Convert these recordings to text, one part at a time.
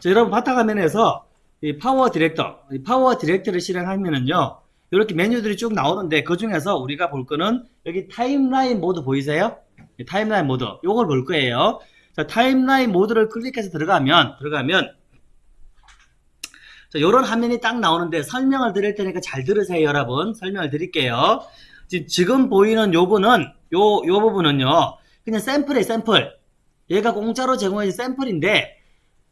자, 여러분 바탕화면에서 이 PowerDirector, 이 PowerDirector를 실행하면은요. 이렇게 메뉴들이 쭉 나오는데 그 중에서 우리가 볼 거는 여기 timeline 모드 보이세요? 이 timeline 모드. 요걸 볼 거예요. 자, timeline 모드를 클릭해서 들어가면 들어가면 자, 요런 화면이 딱 나오는데 설명을 드릴 테니까 잘 들으세요, 여러분. 설명을 드릴게요. 지금, 지금 보이는 요거는 요, 요 부분은요. 그냥 샘플이에요, 샘플. 얘가 공짜로 제공해준 샘플인데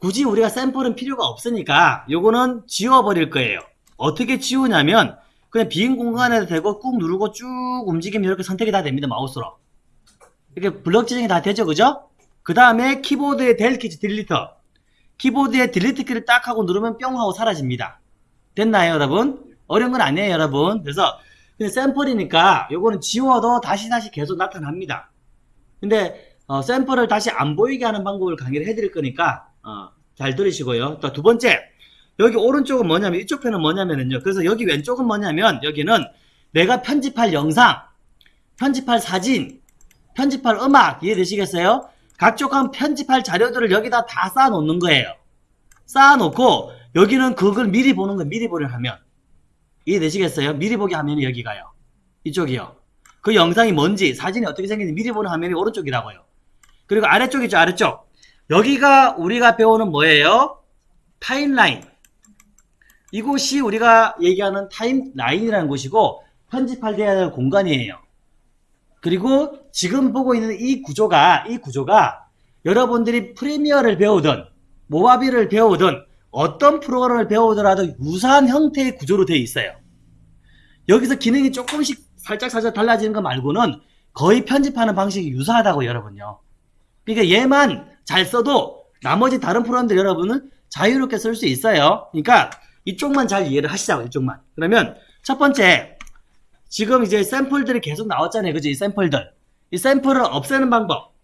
굳이 우리가 샘플은 필요가 없으니까 요거는 지워버릴 거예요. 어떻게 지우냐면 그냥 빈 공간에 대고 꾹 누르고 쭉 움직이면 이렇게 선택이 다 됩니다. 마우스로. 이렇게 블럭 지정이 다 되죠. 그죠? 그 다음에 키보드에 Del 키 즉 delete. 키보드에 delete 키를 딱 하고 누르면 뿅 하고 사라집니다. 됐나요, 여러분? 어려운 건 아니에요, 여러분. 그래서 그냥 샘플이니까 요거는 지워도 다시 다시 계속 나타납니다. 근데 어, 샘플을 다시 안 보이게 하는 방법을 강의를 해드릴 거니까 어, 잘 들으시고요. 또 두 번째 여기 오른쪽은 뭐냐면 이쪽 편은 뭐냐면요. 그래서 여기 왼쪽은 뭐냐면 여기는 내가 편집할 영상, 편집할 사진, 편집할 음악 이해되시겠어요? 각종 편집할 자료들을 여기다 다 쌓아놓는 거예요. 쌓아놓고 여기는 그걸 미리 보는 거 미리 보려 하면 이해되시겠어요? 미리 보기 하면이 여기 가요. 이쪽이요. 그 영상이 뭔지 사진이 어떻게 생겼는지 미리 보는 화면이 오른쪽이라고요. 그리고 아래쪽 있죠 아래쪽. 여기가 우리가 배우는 뭐예요? 타임라인. 이곳이 우리가 얘기하는 타임라인이라는 곳이고 편집할 될 공간이에요. 그리고 지금 보고 있는 이 구조가 이 구조가 여러분들이 프리미어를 배우든 모바비를 배우든 어떤 프로그램을 배우더라도 유사한 형태의 구조로 되어 있어요. 여기서 기능이 조금씩 살짝 살짝 달라지는 거 말고는 거의 편집하는 방식이 유사하다고 여러분요. 그러니까 얘만 잘 써도 나머지 다른 프로그램들 여러분은 자유롭게 쓸 수 있어요. 그러니까 이쪽만 잘 이해를 하시자고 이쪽만. 그러면 첫 번째 지금 이제 샘플들이 계속 나왔잖아요. 그죠? 이 샘플들. 이 샘플을 없애는 방법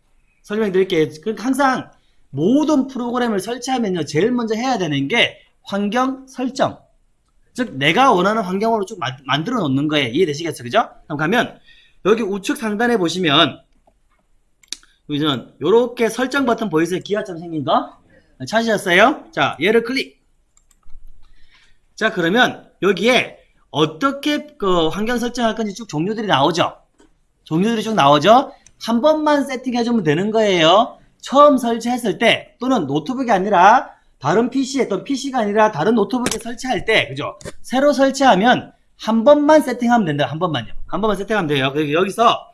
설명드릴게요. 그러니까 항상 모든 프로그램을 설치하면요. 제일 먼저 해야 되는 게 환경 설정. 즉 내가 원하는 환경으로 쭉 마- 만들어 놓는 거예요. 이해되시겠어요? 그죠? 그럼 가면 여기 우측 상단에 보시면 여기는 이렇게 설정 버튼 보이세요? 기하처럼 생긴 거? 찾으셨어요? 자, 얘를 클릭. 자, 그러면 여기에 어떻게 그 환경 설정할 건지 쭉 종류들이 나오죠? 종류들이 쭉 나오죠? 한 번만 세팅해주면 되는 거예요. 처음 설치했을 때 또는 노트북이 아니라 다른 PC에 또 PC가 아니라 다른 노트북에 설치할 때 그죠? 새로 설치하면 한 번만 세팅하면 된다. 한 번만요. 한 번만 세팅하면 돼요. 여기서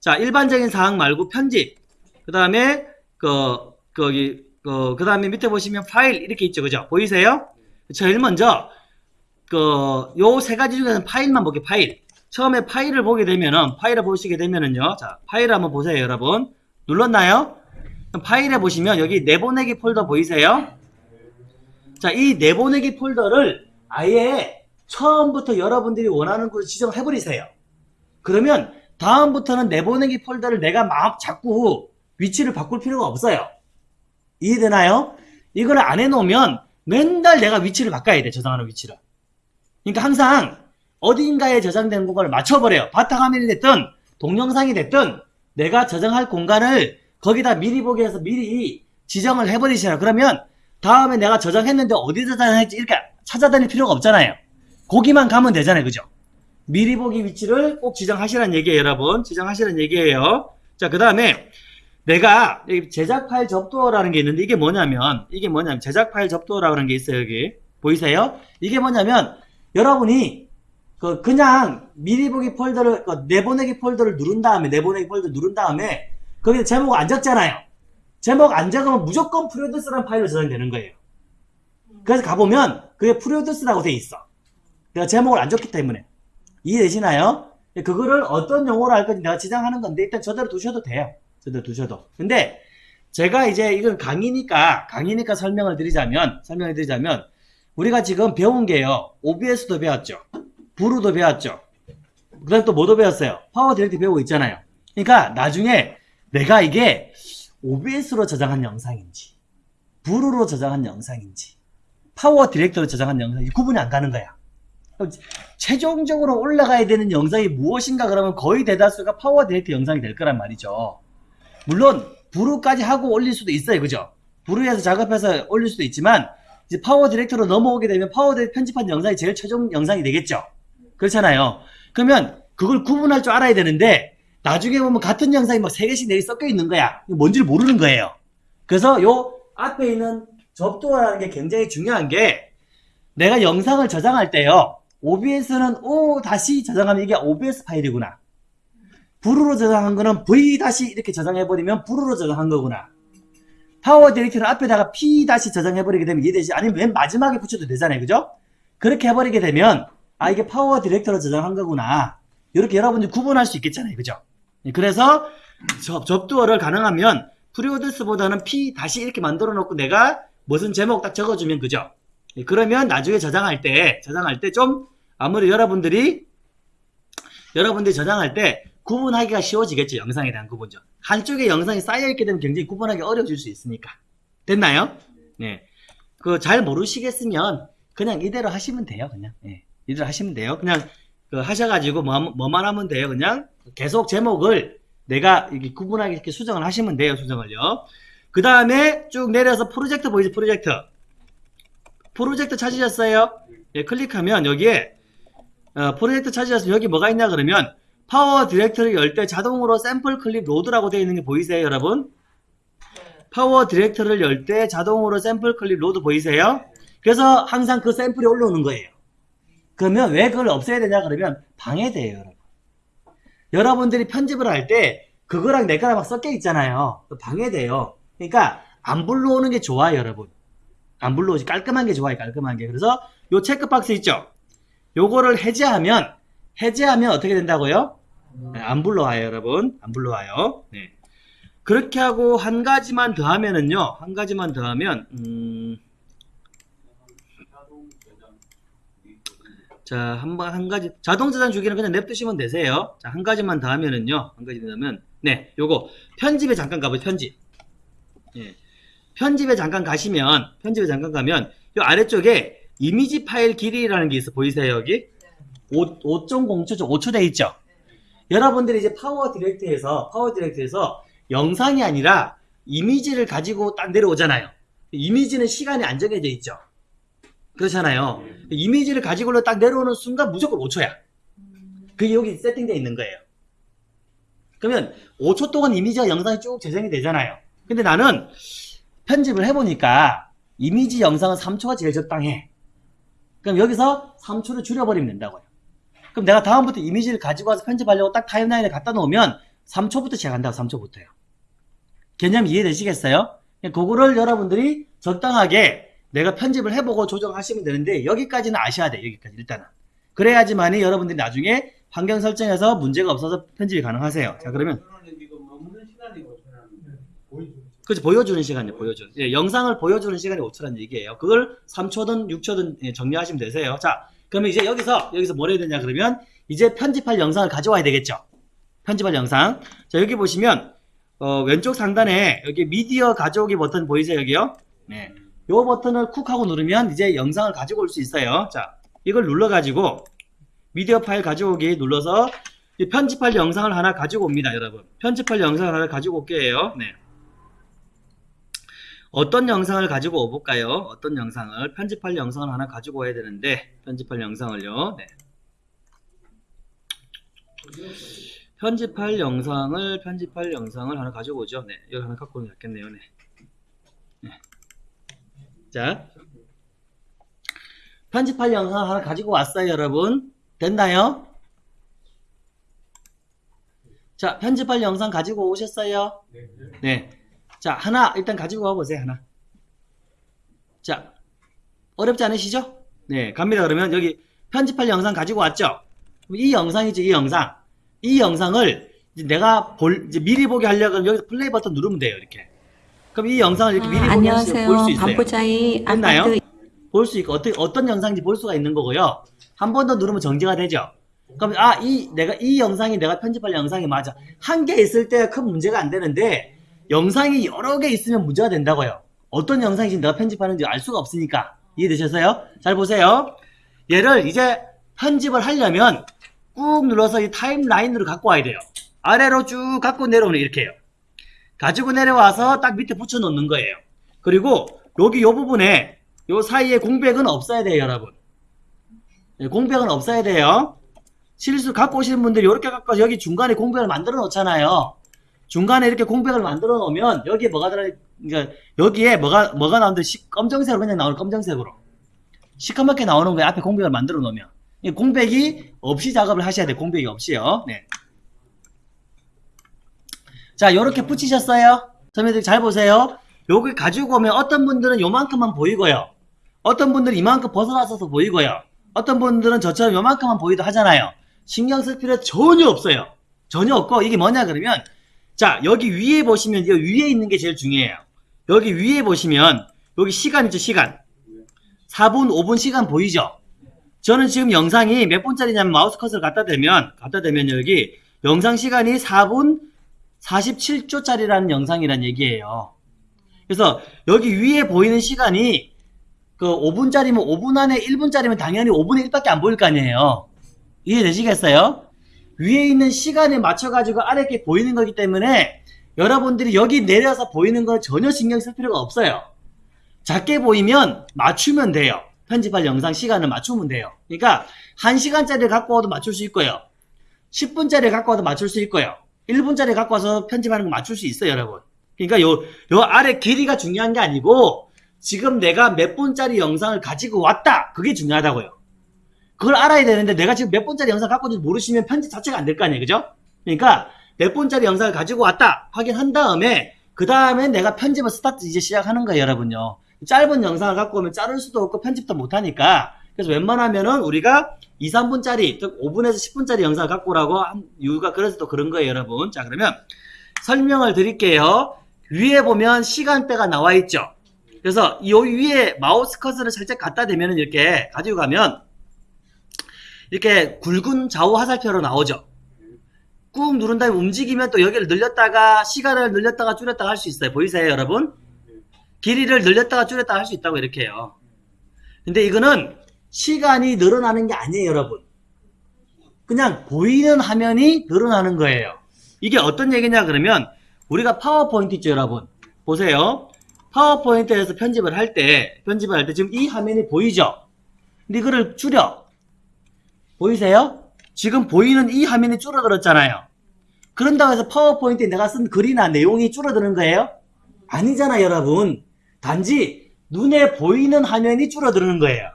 자 일반적인 사항 말고 편집 그 다음에 그 거기 그, 그 다음에 밑에 보시면 파일 이렇게 있죠. 그죠? 보이세요? 제일 먼저 그 요 세 가지 중에서 파일만 보게 파일 처음에 파일을 보게 되면은 파일을 보시게 되면은요 자 파일을 한번 보세요 여러분 눌렀나요? 파일에 보시면 여기 내보내기 폴더 보이세요? 자 이 내보내기 폴더를 아예 처음부터 여러분들이 원하는 곳을 지정을 해버리세요 그러면 다음부터는 내보내기 폴더를 내가 막 자꾸 위치를 바꿀 필요가 없어요 이해되나요? 이걸 안 해놓으면 맨날 내가 위치를 바꿔야 돼 저장하는 위치를 그러니까 항상 어딘가에 저장된 공간을 맞춰버려요. 바탕화면이 됐든 동영상이 됐든 내가 저장할 공간을 거기다 미리 보기 해서 미리 지정을 해버리시라. 그러면 다음에 내가 저장했는데 어디 저장했지 이렇게 찾아다닐 필요가 없잖아요. 거기만 가면 되잖아요. 그죠? 미리 보기 위치를 꼭 지정하시라는 얘기예요. 여러분. 지정하시라는 얘기예요. 자, 그 다음에 내가 제작 파일 접두어라는 게 있는데 이게 뭐냐면 이게 뭐냐면 제작 파일 접두어라는 게 있어요. 여기. 보이세요? 이게 뭐냐면 여러분이 그 그냥 미리 보기 폴더를 그 내보내기 폴더를 누른 다음에 내보내기 폴더 누른 다음에 거기에 제목 안 적잖아요. 제목 안 적으면 무조건 Produce라는 파일로 저장되는 거예요. 그래서 가보면 그게 Produce라고 돼 있어. 내가 제목을 안 적기 때문에 이해되시나요? 그거를 어떤 용어로 할 건지 내가 지정하는 건데 일단 저대로 두셔도 돼요. 저대로 두셔도. 근데 제가 이제 이건 강의니까 강의니까 설명을 드리자면 설명을 드리자면 우리가 지금 배운 게요. OBS도 배웠죠. Vrew도 배웠죠. 그 다음에 또 뭐도 배웠어요? PowerDirector 배우고 있잖아요. 그러니까 나중에 내가 이게 OBS로 저장한 영상인지, Vrew로 저장한 영상인지, PowerDirector로 저장한 영상인지 구분이 안 가는 거야. 최종적으로 올라가야 되는 영상이 무엇인가 그러면 거의 대다수가 PowerDirector 영상이 될 거란 말이죠. 물론 Vrew까지 하고 올릴 수도 있어요. 그죠? Vrew에서 작업해서 올릴 수도 있지만 이제 PowerDirector로 넘어오게 되면 PowerDirector 편집한 영상이 제일 최종 영상이 되겠죠. 그렇잖아요. 그러면 그걸 구분할 줄 알아야 되는데 나중에 보면 같은 영상이 막 세 개씩 네 개 섞여 있는 거야. 뭔지를 모르는 거예요. 그래서 요 앞에 있는 접두어라는 게 굉장히 중요한 게 내가 영상을 저장할 때요. OBS는 O 다시 저장하면 이게 OBS 파일이구나. Vrew로 저장한 거는 V 다시 이렇게 저장해버리면 Vrew로 저장한 거구나. PowerDirector는 앞에다가 P 다시 저장해버리게 되면 이해되지? 아니면 맨 마지막에 붙여도 되잖아요. 그죠? 그렇게 해버리게 되면 아 이게 PowerDirector로 저장한 거구나. 이렇게 여러분들이 구분할 수 있겠잖아요. 그죠? 그래서 접, 접두어를 가능하면 프리오드스보다는 P 다시 이렇게 만들어 놓고 내가 무슨 제목 딱 적어주면 그죠? 예, 그러면 나중에 저장할 때 저장할 때 좀 아무리 여러분들이 여러분들이 저장할 때 구분하기가 쉬워지겠죠 영상에 대한 구분죠 한쪽에 영상이 쌓여있게 되면 굉장히 구분하기 어려워질 수 있으니까. 됐나요? 네 그 잘 모르시겠으면 그냥 이대로 하시면 돼요 그냥. 예, 이대로 하시면 돼요. 그냥 그 하셔가지고 뭐, 뭐만 하면 돼요 그냥. 계속 제목을 내가 이렇게 구분하게 이렇게 수정을 하시면 돼요 수정을요. 그 다음에 쭉 내려서 프로젝트 보이죠 프로젝트? 프로젝트 찾으셨어요? 예, 클릭하면 여기에 어, 프로젝트 찾으셨으면 여기 뭐가 있냐 그러면 PowerDirector를 열때 자동으로 샘플 클립 로드라고 되어 있는 게 보이세요 여러분? PowerDirector를 열 때 자동으로 샘플 클립 로드 보이세요? 그래서 항상 그 샘플이 올라오는 거예요. 그러면 왜 그걸 없애야 되냐 그러면 방해돼요 여러분. 여러분들이 편집을 할 때 그거랑 내 거랑 막 섞여 있잖아요. 방해돼요. 그러니까 안 불러오는 게 좋아요 여러분. 안 불러오지. 깔끔한 게 좋아요 깔끔한 게. 그래서 요 체크박스 있죠? 요거를 해제하면 해제하면 어떻게 된다고요? 네, 안 불러와요 여러분 안 불러와요 네. 그렇게 하고 한 가지만 더 하면은요 한 가지만 더 하면 음... 자, 한, 번, 한 가지, 자동 저장 주기는 그냥 냅두시면 되세요. 자, 한 가지만 더 하면은요, 한 가지 더 하면, 네, 요거, 편집에 잠깐 가보죠, 편집. 예. 편집에 잠깐 가시면, 편집에 잠깐 가면, 요 아래쪽에 이미지 파일 길이라는 게 있어, 보이세요, 여기? 5, 5.0초, 5초 돼 있죠? 여러분들이 이제 PowerDirector에서, PowerDirector에서 영상이 아니라 이미지를 가지고 딱 내려오잖아요. 이미지는 시간이 안 정해져 있죠? 그렇잖아요. 이미지를 가지고 딱 내려오는 순간 무조건 5초야. 그게 여기 세팅되어 있는 거예요. 그러면 5초 동안 이미지와 영상이 쭉 재생이 되잖아요. 근데 나는 편집을 해보니까 이미지 영상은 3초가 제일 적당해. 그럼 여기서 3초를 줄여버리면 된다고요. 그럼 내가 다음부터 이미지를 가지고 와서 편집하려고 딱 타임라인에 갖다 놓으면 3초부터 시작한다고 3초부터요. 개념 이해되시겠어요? 그거를 여러분들이 적당하게 내가 편집을 해보고 조정하시면 되는데 여기까지는 아셔야 돼 여기까지 일단은. 그래야지만이 여러분들이 나중에 환경 설정에서 문제가 없어서 편집이 가능하세요. 자 그러면 그렇죠 보여주는 시간이요 보여주는. 예, 영상을 보여주는 시간이 5초라는 얘기예요. 그걸 3초든 6초든 예, 정리하시면 되세요. 자 그러면 이제 여기서 여기서 뭘 해야 되냐 그러면 이제 편집할 영상을 가져와야 되겠죠 편집할 영상 자 여기 보시면 어, 왼쪽 상단에 여기 미디어 가져오기 버튼 보이세요 여기요 네. 요 버튼을 쿡 하고 누르면 이제 영상을 가지고 올 수 있어요. 자, 이걸 눌러 가지고 미디어 파일 가져오기 눌러서 편집할 영상을 하나 가지고 옵니다, 여러분. 편집할 영상을 하나 가지고 올게요. 네. 어떤 영상을 가지고 오볼까요? 어떤 영상을 편집할 영상을 하나 가지고 와야 되는데 편집할 영상을요. 네. 편집할 영상을 편집할 영상을 하나 가지고 오죠. 네, 여기 하나 갖고 오는 게 낫겠네요. 네. 네. 자, 편집할 영상 하나 가지고 왔어요, 여러분. 됐나요? 자, 편집할 영상 가지고 오셨어요? 네. 자, 하나 일단 가지고 와보세요, 하나. 자, 어렵지 않으시죠? 네, 갑니다. 그러면 여기 편집할 영상 가지고 왔죠? 이 영상이죠, 이 영상. 이 영상을 내가 볼, 이제 미리 보게 하려면 여기서 플레이 버튼 누르면 돼요, 이렇게. 그럼 이 영상을 이렇게 미리 아, 보면 안녕하세요. 볼수 있어요. 반포자이 됐나요? 아파트 볼수 있고 어떤 어떤 영상인지 볼 수가 있는 거고요. 한 번 더 누르면 정지가 되죠. 그럼 아 이 내가 이 영상이 내가 편집할 영상이 맞아 한 개 있을 때 큰 문제가 안 되는데 영상이 여러 개 있으면 문제가 된다고요. 어떤 영상인지 내가 편집하는지 알 수가 없으니까 이해되셨어요? 잘 보세요. 얘를 이제 편집을 하려면 꾹 눌러서 이 타임라인으로 갖고 와야 돼요. 아래로 쭉 갖고 내려오는 이렇게 해요. 가지고 내려와서 딱 밑에 붙여 놓는 거예요. 그리고 여기 요 부분에 요 사이에 공백은 없어야 돼요, 여러분. 네, 공백은 없어야 돼요. 실수 갖고 오시는 분들이 이렇게 갖고 여기 중간에 공백을 만들어 놓잖아요. 중간에 이렇게 공백을 만들어 놓으면 여기에 뭐가 들어 그러니까 여기에 뭐가 뭐가 나오는데 시- 검정색으로 그냥 나오는 검정색으로 시커멓게 나오는 거에 앞에 공백을 만들어 놓으면 이 공백이 없이 작업을 하셔야 돼요. 공백이 없이요. 네. 자, 이렇게 붙이셨어요. 선배들 잘 보세요. 요걸 가지고 오면 어떤 분들은 요만큼만 보이고요. 어떤 분들은 이만큼 벗어나서도 보이고요. 어떤 분들은 저처럼 요만큼만 보이도 하잖아요. 신경 쓸 필요 전혀 없어요. 전혀 없고 이게 뭐냐 그러면 자 여기 위에 보시면 이 위에 있는 게 제일 중요해요. 여기 위에 보시면 여기 시간 있죠 시간 4분 5분 시간 보이죠? 저는 지금 영상이 몇 분짜리냐면 마우스 컷을 갖다 대면 갖다 대면 여기 영상 시간이 4분 47초짜리라는 영상이란 얘기예요. 그래서 여기 위에 보이는 시간이 그 5분짜리면 5분 안에 1분짜리면 당연히 5분의 1밖에 안 보일 거 아니에요. 이해되시겠어요? 위에 있는 시간에 맞춰가지고 아래 게 보이는 거기 때문에 여러분들이 여기 내려서 보이는 건 전혀 신경 쓸 필요가 없어요. 작게 보이면 맞추면 돼요. 편집할 영상 시간을 맞추면 돼요. 그러니까 1시간짜리 갖고 와도 맞출 수 있고요. 10분짜리 갖고 와도 맞출 수 있고요. 1분짜리 갖고 와서 편집하는 거 맞출 수 있어요, 여러분. 그러니까 요, 요 아래 길이가 중요한 게 아니고 지금 내가 몇 분짜리 영상을 가지고 왔다. 그게 중요하다고요. 그걸 알아야 되는데 내가 지금 몇 분짜리 영상 갖고 있는지 모르시면 편집 자체가 안 될 거 아니에요. 그죠? 그러니까 몇 분짜리 영상을 가지고 왔다. 확인한 다음에 그 다음에 내가 편집을 스타트 이제 시작하는 거예요, 여러분요. 짧은 영상을 갖고 오면 자를 수도 없고 편집도 못 하니까 그래서 웬만하면은 우리가 2, 3분짜리, 즉 5분에서 10분짜리 영상을 갖고 오라고 한 이유가 그래서 또 그런 거예요, 여러분. 자, 그러면 설명을 드릴게요. 위에 보면 시간대가 나와 있죠. 그래서 이 위에 마우스 커서를 살짝 갖다 대면은 이렇게 가지고 가면 이렇게 굵은 좌우 화살표로 나오죠. 꾹 누른 다음에 움직이면 또 여기를 늘렸다가 시간을 늘렸다가 줄였다가 할 수 있어요. 보이세요, 여러분? 길이를 늘렸다가 줄였다가 할 수 있다고 이렇게 해요. 근데 이거는 시간이 늘어나는 게 아니에요, 여러분. 그냥 보이는 화면이 늘어나는 거예요. 이게 어떤 얘기냐 그러면 우리가 파워포인트 있죠, 여러분. 보세요. 파워포인트에서 편집을 할 때, 편집을 할 때 지금 이 화면이 보이죠? 근데 이거를 줄여. 보이세요? 지금 보이는 이 화면이 줄어들었잖아요. 그런다고 해서 파워포인트에 내가 쓴 글이나 내용이 줄어드는 거예요? 아니잖아, 여러분. 단지 눈에 보이는 화면이 줄어드는 거예요.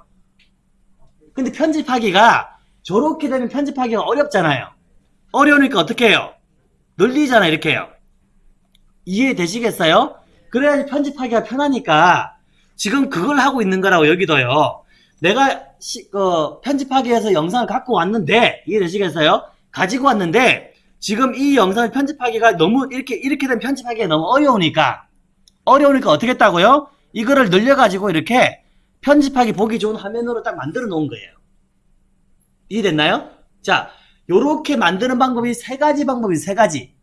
근데 편집하기가 저렇게 되면 편집하기가 어렵잖아요. 어려우니까 어떻게 해요? 늘리잖아, 이렇게 해요. 이해되시겠어요? 그래야지 편집하기가 편하니까 지금 그걸 하고 있는 거라고 여기도요. 내가 시- 그 편집하기 위해서 영상을 갖고 왔는데 이해되시겠어요? 가지고 왔는데 지금 이 영상을 편집하기가 너무 이렇게 이렇게 된 편집하기가 너무 어려우니까 어려우니까 어떻게 했다고요? 이거를 늘려가지고 이렇게 편집하기 보기 좋은 화면으로 딱 만들어 놓은 거예요. 이해됐나요? 자, 요렇게 만드는 방법이 세 가지 방법이 세 가지.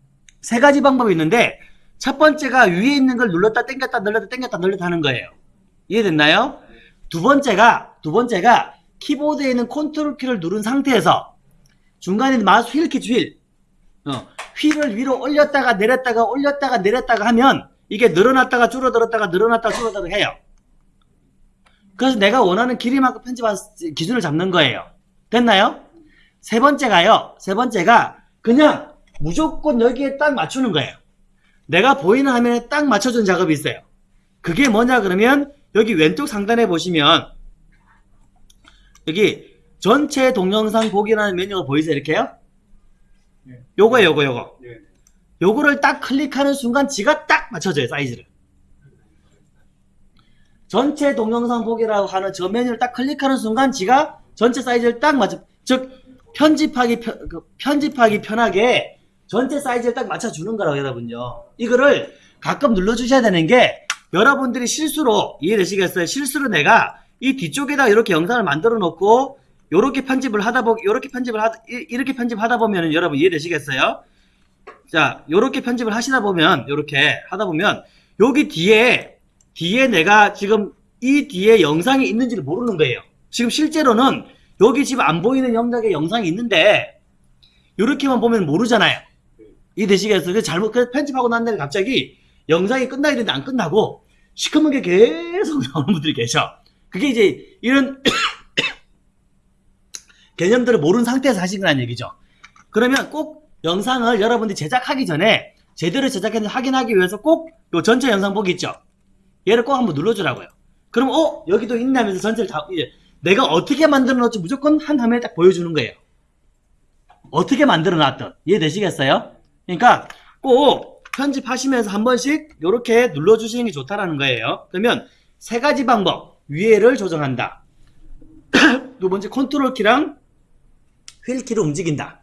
세 가지 방법이 있는데 첫 번째가 위에 있는 걸 눌렀다 당겼다 눌렀다 당겼다 눌렀다 하는 거예요. 이해됐나요? 두 번째가 두 번째가 키보드에 있는 컨트롤 키를 누른 상태에서 중간에 마우스 휠키 휠 어, 휠을 위로 올렸다가 내렸다가 올렸다가 내렸다가 하면 이게 늘어났다가 줄어들었다가 늘어났다가 줄어들어 해요. 그래서 내가 원하는 길이만큼 편집한 기준을 잡는 거예요. 됐나요? 세 번째가요. 세 번째가 그냥 무조건 여기에 딱 맞추는 거예요. 내가 보이는 화면에 딱 맞춰준 작업이 있어요. 그게 뭐냐 그러면 여기 왼쪽 상단에 보시면 여기 전체 동영상 보기라는 메뉴가 보이세요 이렇게요? 네. 요거예요 요거 요거 네. 요거를 딱 클릭하는 순간 지가 딱 맞춰져요 사이즈를 전체 동영상 보기라고 하는 저 메뉴를 딱 클릭하는 순간 지가 전체 사이즈를 딱 맞춰 즉 편집하기 편, 그 편집하기 편하게 전체 사이즈를 딱 맞춰주는 거라고 여러분요 이거를 가끔 눌러주셔야 되는 게 여러분들이 실수로 이해되시겠어요 실수로 내가 이 뒤쪽에다 이렇게 영상을 만들어 놓고 요렇게 편집을 하다 보 요렇게 편집을 이- 이렇게 편집하다 보면은 여러분 이해되시겠어요 자 요렇게 편집을 하시다 보면 요렇게 하다 보면 여기 뒤에 뒤에 내가 지금 이 뒤에 영상이 있는지를 모르는 거예요. 지금 실제로는 여기 지금 안 보이는 영역에 영상이 있는데 이렇게만 보면 모르잖아요. 이 되시겠어요? 그래서 잘못 그래서 편집하고 난 다음에 갑자기 영상이 끝나야 되는데 안 끝나고 시커먼 게 계속 나오는 분들이 계셔. 그게 이제 이런 개념들을 모르는 상태에서 하신 거란 얘기죠. 그러면 꼭 영상을 여러분들이 제작하기 전에 제대로 제작했는지 확인하기 위해서 꼭 요 전체 영상 보기 있죠. 얘를 꼭 한번 눌러주라고요. 그럼 어 여기도 있네 하면서 전체를 다 이제 내가 어떻게 만들어 놨지 무조건 한 화면에 딱 보여주는 거예요. 어떻게 만들어 놨던 이해되시겠어요? 그러니까 꼭 편집하시면서 한 번씩 이렇게 눌러주시는 게 좋다라는 거예요. 그러면 세 가지 방법 위에를 조정한다. 두 번째 컨트롤 키랑 휠 키를 움직인다.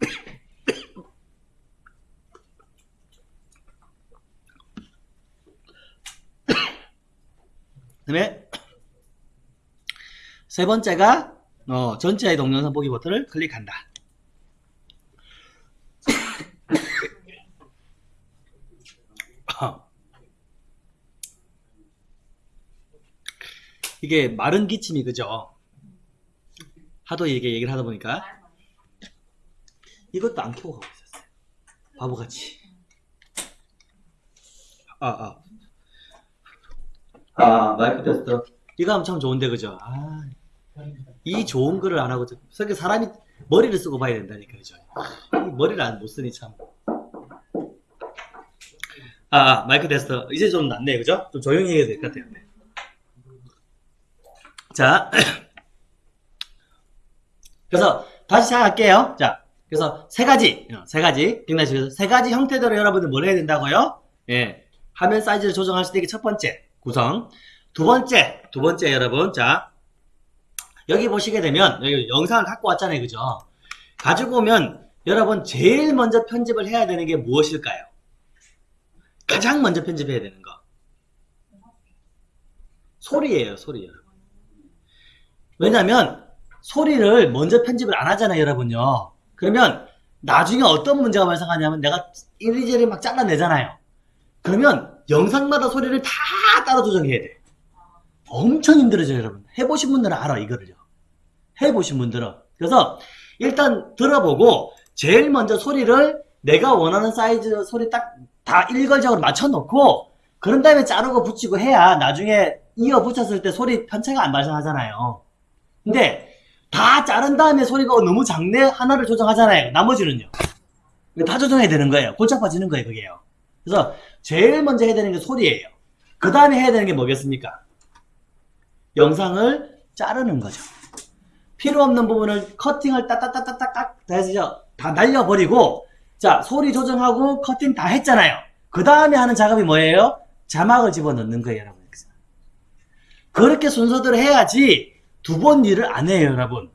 그다음에 세 번째가 어, 전체의 동영상 보기 버튼을 클릭한다. 이게 마른 기침이 그죠? 하도 이게 얘기를 하다 보니까 이것도 안 켜고 가고 있었어요. 바보같이. 아, 아. 아, 마이크 테스트. 이거 하면 참 좋은데, 그죠? 아, 이 좋은 거를 안 하고, 그러니까 사람이 머리를 쓰고 봐야 된다니까, 그죠? 이 머리를 안 못 쓰니 참. 아, 아, 마이크 테스트. 이제 좀 낫네, 그죠? 좀 조용히 해야 될 것 같아요. 네. 자. 그래서 다시 시작할게요. 자, 그래서 세 가지, 어, 세 가지, 기억나시죠? 세 가지 형태대로 여러분들 뭘 해야 된다고요? 예, 화면 사이즈를 조정할 수 있게 첫 번째 구성. 두 번째, 두 번째 여러분, 자 여기 보시게 되면 여기 영상을 갖고 왔잖아요, 그죠? 가지고 오면 여러분 제일 먼저 편집을 해야 되는 게 무엇일까요? 가장 먼저 편집해야 되는 거. 소리예요, 소리요. 왜냐면 소리를 먼저 편집을 안 하잖아요, 여러분요. 그러면 나중에 어떤 문제가 발생하냐면 내가 이리저리 막 잘라내잖아요. 그러면 영상마다 소리를 다 따로 조정해야 돼. 엄청 힘들어져요, 여러분. 해보신 분들은 알아, 이거를요. 해보신 분들은. 그래서 일단 들어보고 제일 먼저 소리를 내가 원하는 사이즈 소리 딱 다 일괄적으로 맞춰놓고 그런 다음에 자르고 붙이고 해야 나중에 이어 붙였을 때 소리 편차가 안 발생하잖아요. 근데 다 자른 다음에 소리가 너무 작네 하나를 조정하잖아요. 나머지는요. 다 조정해야 되는 거예요. 골치 아파지는 거예요, 그게요. 그래서 제일 먼저 해야 되는 게 소리예요. 그 다음에 해야 되는 게 뭐겠습니까? 영상을 자르는 거죠. 필요 없는 부분을 커팅을 따따따따따딱 다 해서 다 날려버리고 자 소리 조정하고 커팅 다 했잖아요. 그 다음에 하는 작업이 뭐예요? 자막을 집어넣는 거예요, 여러분. 그렇게 순서대로 해야지 두 번 일을 안 해요, 여러분.